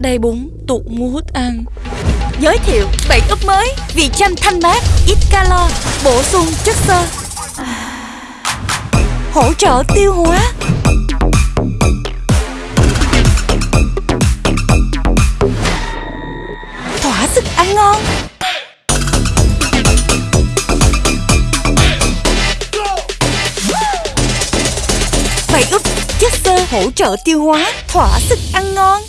đầy bún tuột mua hút ăn Giới thiệu bảy úp mới Vị chanh thanh mát, ít calo Bổ sung chất xơ. Hỗ trợ tiêu hóa. Thỏa sức ăn ngon. Bảy úp chất xơ hỗ trợ tiêu hóa Thỏa sức ăn ngon.